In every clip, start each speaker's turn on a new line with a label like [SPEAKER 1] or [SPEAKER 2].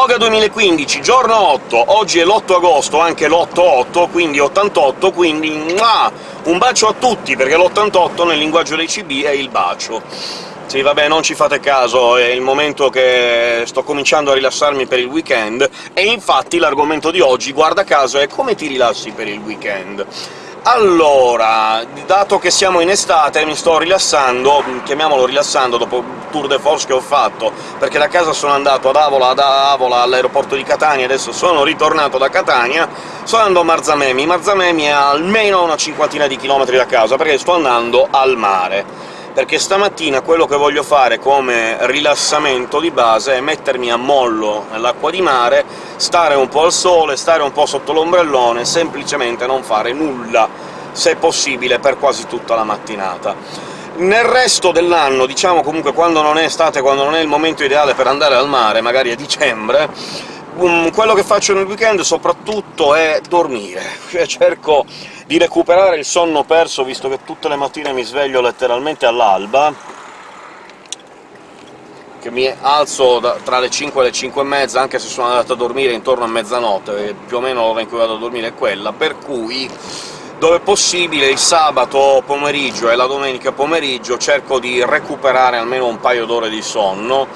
[SPEAKER 1] Voga 2015, giorno 8, oggi è l'8 agosto, anche l'8-8, quindi 88, quindi mua! un bacio a tutti, perché l'88 nel linguaggio dei CB è il bacio. Sì, vabbè, non ci fate caso, è il momento che sto cominciando a rilassarmi per il weekend, e infatti l'argomento di oggi, guarda caso, è come ti rilassi per il weekend. Allora, dato che siamo in estate, mi sto rilassando, chiamiamolo rilassando, dopo il tour de force che ho fatto, perché da casa sono andato ad Avola, da Avola all'aeroporto di Catania, adesso sono ritornato da Catania, sto andando a Marzamemi. Marzamemi è almeno una cinquantina di chilometri da casa, perché sto andando al mare perché stamattina quello che voglio fare come rilassamento di base è mettermi a mollo nell'acqua di mare, stare un po' al sole, stare un po' sotto l'ombrellone, semplicemente non fare nulla, se possibile, per quasi tutta la mattinata. Nel resto dell'anno, diciamo comunque quando non è estate, quando non è il momento ideale per andare al mare, magari a dicembre, quello che faccio nel weekend soprattutto è dormire, cioè cerco di recuperare il sonno perso, visto che tutte le mattine mi sveglio letteralmente all'alba, che mi alzo tra le 5 e le 5 e mezza, anche se sono andato a dormire intorno a mezzanotte, più o meno l'ora in cui vado a dormire è quella, per cui dove possibile il sabato pomeriggio e la domenica pomeriggio cerco di recuperare almeno un paio d'ore di sonno,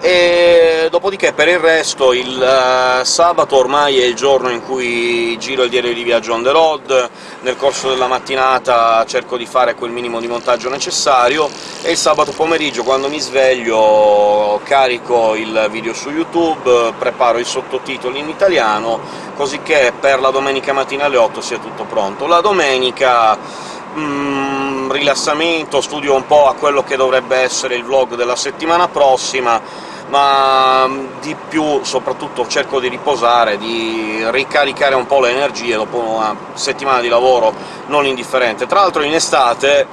[SPEAKER 1] e dopodiché per il resto il uh, sabato ormai è il giorno in cui giro il diario di viaggio on the road, nel corso della mattinata cerco di fare quel minimo di montaggio necessario, e il sabato pomeriggio, quando mi sveglio, carico il video su YouTube, preparo i sottotitoli in italiano, così che per la domenica mattina alle 8 sia tutto pronto. La domenica... Mm, rilassamento, studio un po' a quello che dovrebbe essere il vlog della settimana prossima, ma mm, di più soprattutto cerco di riposare, di ricaricare un po' le energie dopo una settimana di lavoro non indifferente. Tra l'altro in estate,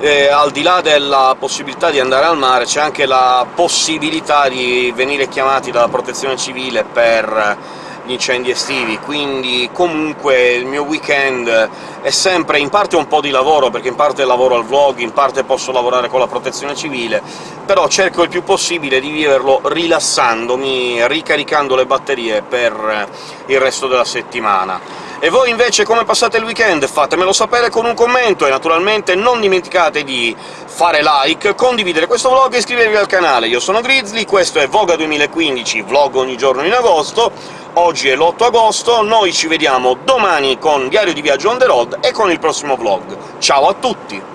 [SPEAKER 1] eh, al di là della possibilità di andare al mare, c'è anche la possibilità di venire chiamati dalla protezione civile per gli incendi estivi, quindi comunque il mio weekend è sempre in parte un po' di lavoro, perché in parte lavoro al vlog, in parte posso lavorare con la protezione civile, però cerco il più possibile di viverlo rilassandomi, ricaricando le batterie per il resto della settimana. E voi invece come passate il weekend? Fatemelo sapere con un commento, e naturalmente non dimenticate di fare like, condividere questo vlog e iscrivervi al canale. Io sono Grizzly, questo è Voga 2015, vlog ogni giorno in agosto, oggi è l'8 agosto, noi ci vediamo domani con Diario di Viaggio on the road e con il prossimo vlog. Ciao a tutti!